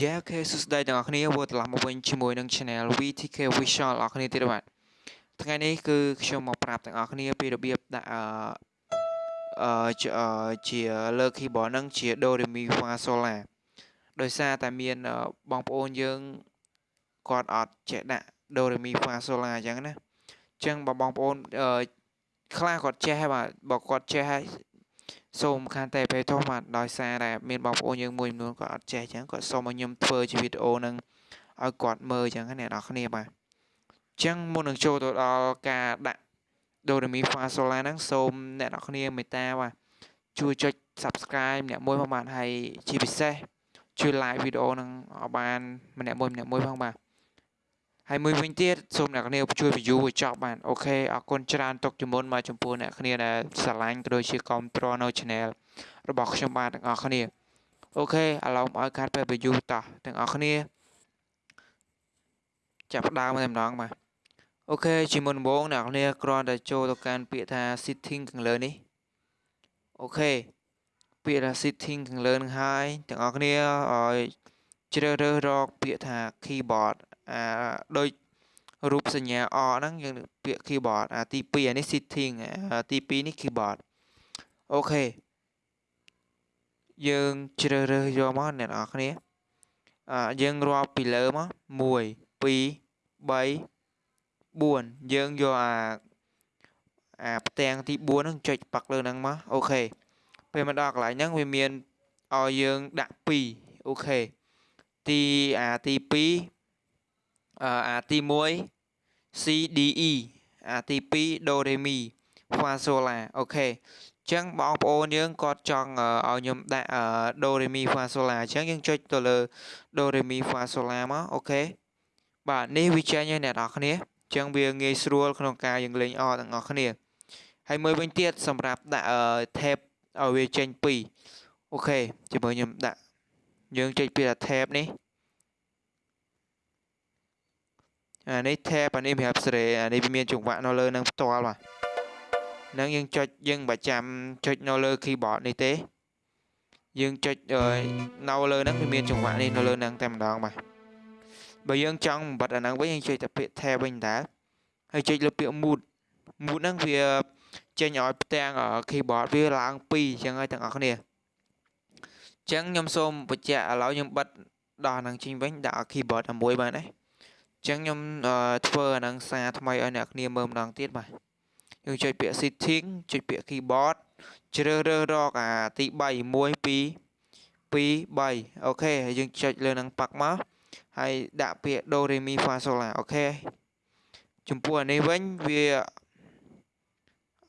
យ៉ាអូខេសួស្តីទាំងអស់គ្នាវិលត្រឡប់មកវិញជាមួយនឹង Channel VTK Visual អ្នកគ្នាទៀតបាទថ្ងៃនេះគឺខ្ញុំមកប្រាប់ទាំងអស់គ្នាពីរបៀបដាក់អឺអឺជាលើ keyboard ហ្នឹងជា Do Re Mi Fa Sol La ដោយសារតែមានបងប្អូនយើងគាត់អត់ចេះដាក់ Do Re Mi Fa Sol La អញ្ចឹងណាអញ្ចឹងបើបងប្អូនអឺខ្លះគាត់ចេះហើយបាទបើគាត់ចេះហើយ សូមខានតែពេលធំបាទដោយសារតែមានបងប្អូនយើងមួយចំនួនគាត់អត់ចេះអញ្ចឹងគាត់សូមឲ្យខ្ញុំធ្វើជាវីដេអូនឹងឲ្យគាត់មើលអញ្ចឹងអ្នកនរគ្នាបាទអញ្ចឹងមុននឹងចូលទៅដល់ការដាក់ Do Re Mi Fa Sol La ហ្នឹងសូមអ្នកនរគ្នាមេត្តាបាទជួយចុច Subscribe អ្នកមួយផងបាទហើយជាពិសេសជួយ like វីដេអូហ្នឹងឲ្យបានម្នាក់មួយម្នាក់មួយផងបាទ ហើយមួយវិញទៀតសូមអ្នកគ្នាជួយ view ឲ្យចប់បាទអូខេអរគុណច្រើនទុកជាមុនមកចំពោះអ្នកគ្នាដែលស្រឡាញ់ក៏ដូចជាគាំទ្រនៅ channel របស់ខ្ញុំបាទទាំងអស់គ្នា OK ឥឡូវមកឲ្យកាត់ពេល view តោះទាំងអស់គ្នាចាប់ផ្ដើមតែម្ដងបាទ OK ជាមុនដំបូងអ្នកគ្នាគ្រាន់តែចូលទៅកាន់ពាក្យថា setting ខាងលើនេះ OK ពាក្យថា setting ខាងលើនឹងហើយទាំងអស់គ្នាឲ្យជ្រើសរើសរកពាក្យថា keyboard អាដូចរូបសញ្ញាអហ្នឹងយើងពាក្យ keyboard អាទី2អានេះ setting ទី2នេះ keyboard អូខេយើងជ្រើសរើសយកមកអ្នកនរគ្នាអយើងរាប់ពីលើមក1 2 3 4យើងយកអាអាផ្ទាំងទី4ហ្នឹងចុចប៉ាក់លើហ្នឹងមកអូខេពេលមកដល់កន្លែងហ្នឹងវាមានឲ្យយើងដាក់2អូខេទីអាទី2 អាទី1 C D E អាទី2 Do Re Mi Fa Sol La អូខេអញ្ចឹងបងប្អូនយើងគាត់ចង់ឲ្យខ្ញុំដាក់ Do Re Mi Fa Sol La អញ្ចឹងយើងចុចទៅលើ Do Re Mi Fa Sol La មកអូខេបាទនេះវាចេញហើយអ្នកនរគ្នាអញ្ចឹងវាងាយស្រួលក្នុងការយើងលេងអទាំងអស់គ្នាហើយមួយវិញទៀតសម្រាប់ដាក់ tab ឲ្យវាចេញពីអូខេជាមួយខ្ញុំដាក់យើងចុចពី tab នេះ អានេះ tab អានេះសម្រាប់សេរីអានេះវាមានចង្វាក់នៅលើនឹងផ្ទាល់បាទនឹងយើងចុចយើងមិនចាំចុចនៅលើ keyboard នេះទេ យើងចុចនៅលើហ្នឹងវាមានចង្វាក់នេះនៅលើហ្នឹងតែម្ដងបាទបើយើងចង់បំបត្តិអាហ្នឹងវិញយើងចុចតែពាក្យ tab វិញតើហើយចុចលើពាក្យ mood mood ហ្នឹងវាចេញឲ្យផ្ទាំង keyboard វាឡើង2អញ្ចឹងហើយទាំងអស់គ្នាអញ្ចឹងខ្ញុំសូមបញ្ជាក់ឥឡូវខ្ញុំបិទដល់ហ្នឹងចេញវិញដាក់ keyboard តែមួយបានទេ ចឹងខ្ញុំធ្វើអានឹងសារថ្មីឲ្យអ្នកគ្នាមើលម្ដងទៀតបាទយើងចុចពាក្យ setting ចុចពាក្យ keyboard ជ្រើសរើសរកអាទី3 1 2 2 3អូខេហើយយើងចុចលើនឹងប៉ាក់មកហើយដាក់ពាក្យ do re mi fa sol la អូខេចំពោះអានេះវិញវា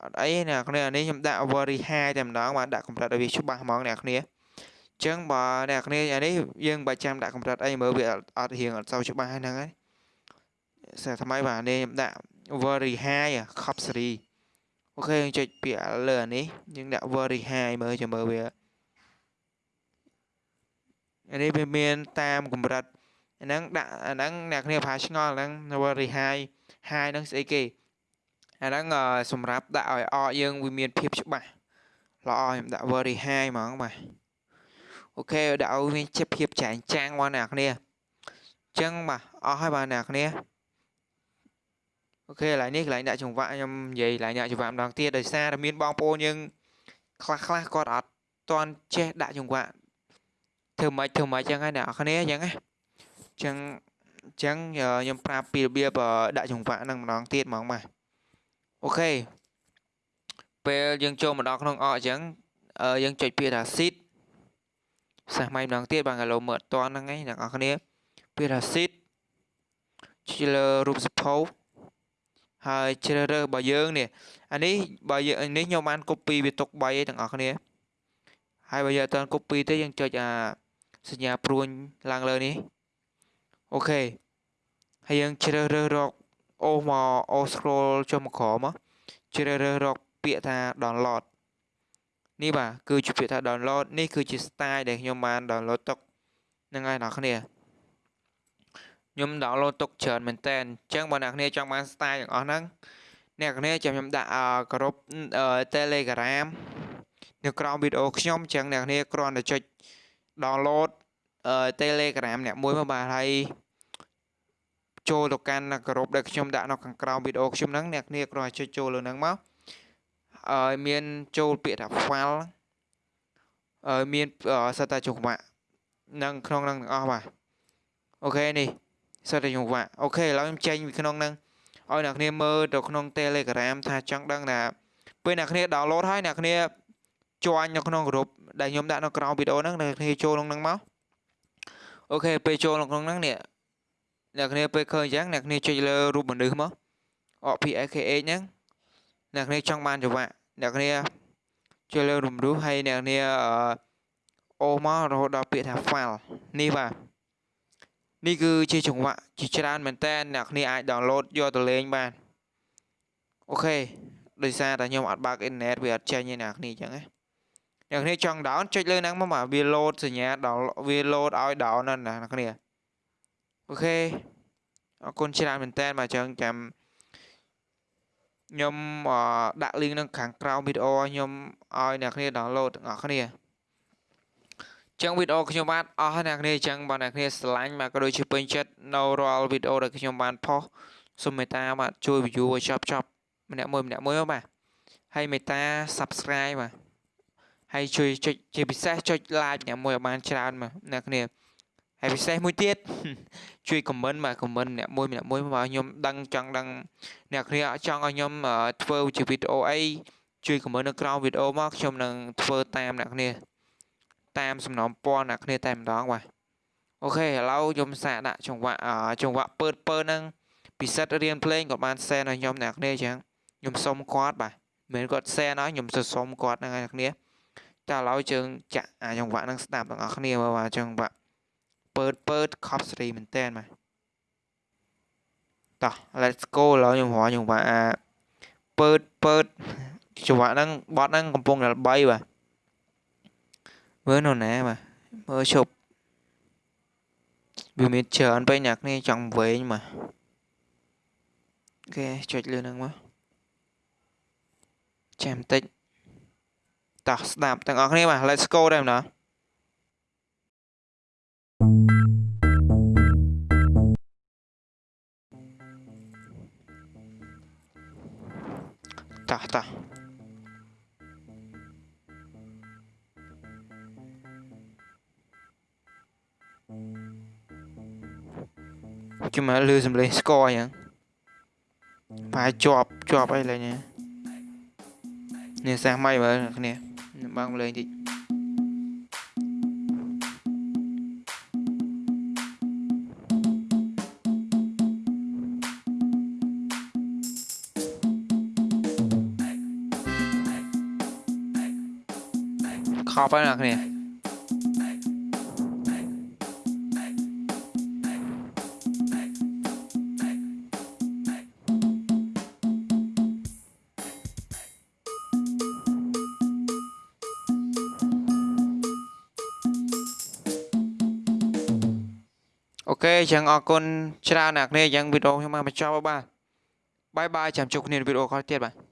អត់អីអ្នកគ្នាអានេះខ្ញុំដាក់ very high តែម្ដងបាទដាក់កម្រិតឲ្យវាច្បាស់ហ្មងអ្នកគ្នាអញ្ចឹងបើអ្នកគ្នាអានេះយើងបើចាំដាក់កម្រិតអីមើលវាអត់រៀងអត់សូវច្បាស់ហ្នឹងហើយ សារថ្មីបាទនេះខ្ញុំដាក់ very high ខប់សេរីអូខេយើងចុចពាក្យលើអានេះយើងដាក់ very high មើលចាំមើលវាអានេះវាមានតាមកម្រិតអាហ្នឹងដាក់អាហ្នឹងអ្នកគ្នាប្រហែលឆ្ងល់ហ្នឹង very high high ហ្នឹងស្អីគេអាហ្នឹងសម្រាប់ដាក់ឲ្យអកយើងវាមានភាពច្បាស់ល្អខ្ញុំដាក់ very high ហ្មងបាទអូខេដាក់ឲ្យមានជាភាពចែងចាំងបងអ្នកគ្នាអញ្ចឹងបាទអស់ហើយបាទអ្នកគ្នា អូខេកន្លែងនេះកន្លែងដាក់ចង្វាក់ខ្ញុំនិយាយកន្លែងដាក់ចង្វាក់ម្ដងទៀតដោយសារតែមានបងប្អូនយើងខ្លះខ្លះគាត់អត់ទាន់ចេះដាក់ចង្វាក់ធ្វើម៉េចធ្វើម៉េចចឹងហើយអ្នកនរគ្នាចឹងណាចឹងចឹងខ្ញុំប្រាប់ពីរបៀបដាក់ចង្វាក់ហ្នឹងម្ដងទៀតហ្មងបាទអូខេពេលយើងចូលមកដល់ក្នុងអកអញ្ចឹងយើងចុចពាក្យថា seed សាសម៉ៃម្ដងទៀតបាទកាឡូមើលអត់តាន់ហ្នឹងឯងអ្នកនរគ្នាពាក្យថា seed ជិះលើរូបសភៅ ហើយជ្រើសរើសរបស់យើងនេះអានេះបើយើងនេះខ្ញុំបាន copy វាទុក3ឯទាំងអស់គ្នាហើយបើយើងអត់ទាន់ copy ទេយើងចុចអាសញ្ញាព្រួញឡើងលើនេះអូខេហើយយើងជ្រើសរើសរកអូសមកអូ scroll ចុះមកក្រោមមកជ្រើសរើសរកពាក្យថា download នេះបាទគឺជាពាក្យថា download នេះគឺជា style ដែលខ្ញុំបាន download ទុកហ្នឹងហើយអ្នកគ្នា ខ្ញុំ download ទុកច្រើនមែនតើអញ្ចឹងបើអ្នកគ្នាចង់បាន style ទាំងអស់ហ្នឹងអ្នកគ្នាចាំខ្ញុំដាក់ក្រុម Telegram នៅក្រោមវីដេអូខ្ញុំអញ្ចឹងអ្នកគ្នាគ្រាន់តែចុច download អឺ Telegram អ្នកមួយមកបាទហើយចូលទៅកាន់ក្រុមដែលខ្ញុំដាក់នៅខាងក្រោមវីដេអូខ្ញុំហ្នឹងអ្នកគ្នាគ្រាន់តែចុចចូលលើហ្នឹងមកអឺមានចូលពាក្យថា file អឺមានសិតតែចង្វាក់នឹងក្នុងហ្នឹងទាំងអស់បាទអូខេនេះ សិតតែចង្វាក់អូខេឥឡូវខ្ញុំចេញពីក្នុងហ្នឹងឲ្យអ្នកគ្នាមើលទៅក្នុង Telegram ថាចង់ដឹងថាពេលអ្នកគ្នា download ហើយអ្នកគ្នាជួញនៅក្នុងក្រុមដែលខ្ញុំដាក់នៅក្រោមវីដេអូហ្នឹងអ្នកគ្នាចូលក្នុងហ្នឹងមកអូខេពេលចូលក្នុងហ្នឹងនេះអ្នកគ្នាពេលឃើញអញ្ចឹងអ្នកគ្នាចុចលើរូបមនុស្សមកអ PAKH ហ្នឹងអ្នកគ្នាចង់បានចង្វាក់អ្នកគ្នាចុចលើរូបមនុស្សហើយអ្នកគ្នាអូមករហូតដល់ពាក្យថា file នេះបាទ នេះគឺជាចង្វាក់ជាច្រើនមែនតើអ្នកគ្នាអាច download យកទៅលេងបានអូខេដោយសារតែខ្ញុំអត់បើកអ៊ីនធឺណិតវាអត់ចេញទេអ្នកគ្នាអញ្ចឹងណាអ្នកគ្នាចង់ down ចុចលើហ្នឹងមកបាទវា load សញ្ញាដល់វា load ឲ្យ down ណាអ្នកគ្នាអូខេអរគុណច្រើនមែនតើបាទអញ្ចឹងចាំខ្ញុំដាក់ link នៅខាងក្រោមវីដេអូខ្ញុំឲ្យអ្នកគ្នា download ទាំងអស់គ្នា ចឹងវីដេអូខ្ញុំបាទអស់អ្នកគ្នាអញ្ចឹងបាទអ្នកគ្នាស្រឡាញ់បាទក៏ដូចជាពេញចិត្តនៅរាល់វីដេអូដែលខ្ញុំបានផុសសូមមេត្តាបាទជួយ view ឲ្យចប់ចប់ម្នាក់មួយម្នាក់មួយបាទហើយមេត្តា subscribe បាទហើយជួយចុចជាពិសេសចុច like អ្នកមួយឲ្យបានច្រើនបាទអ្នកគ្នាហើយពិសេសមួយទៀតជួយ comment បាទ comment អ្នកមួយម្នាក់មួយបើខ្ញុំដឹងចង់ដឹងអ្នកគ្នាចង់ឲ្យខ្ញុំធ្វើជាវីដេអូអីជួយ comment នៅក្រោមវីដេអូមកខ្ញុំនឹងធ្វើតាមអ្នកគ្នា តាមសំណពណ៌អ្នកគ្នាតែម្ដងបាទអូខេឥឡូវខ្ញុំសាកដាក់ចង្វាក់ចង្វាក់ពើតពើហ្នឹងពិសិដ្ឋរៀនភ្លេងក៏បានសែនឲ្យខ្ញុំអ្នកគ្នាអញ្ចឹងខ្ញុំសុំគាត់បាទមិនមែនគាត់សែនឲ្យខ្ញុំទៅសុំគាត់ហ្នឹងអ្នកគ្នាតែឥឡូវជើងចាក់អាចង្វាក់ហ្នឹងស្ដាប់ទាំងអស់គ្នាមើលបាទចង្វាក់ពើតពើតខប់សេរីមែនតើបាទតោះ let's go ឥឡូវខ្ញុំរកចង្វាក់អាពើតពើតចង្វាក់ហ្នឹងបត់ហ្នឹងកំពុងតែ3បាទមើលនៅណាបាទ មើលឈប់វាមានច្រើនពេកអ្នកគ្នាចង់វែងបាទអូខេចុចលើហ្នឹងមកចាំតិចតោះស្ដាប់ទាំងអស់គ្នាបាទ let's go ដែរម្ដ ងតោះតោះជិះមកលឺសំឡេងស្គរអញ្ចឹងប្រហែលជាប់ជាប់អីលេងនេះសាសម៉ៃមើលគ្នាបងលេងតិចខប់ហើយអ្នកគ្នា ខេអញ្ចឹងអរគុណច្រើនអ្នកគ្នាអញ្ចឹងវីដេអូខ្ញុំបានបញ្ចប់ហើយបាទបាយបាយចាំជួបគ្នានៅវីដេអូក្រោយទៀតបាទ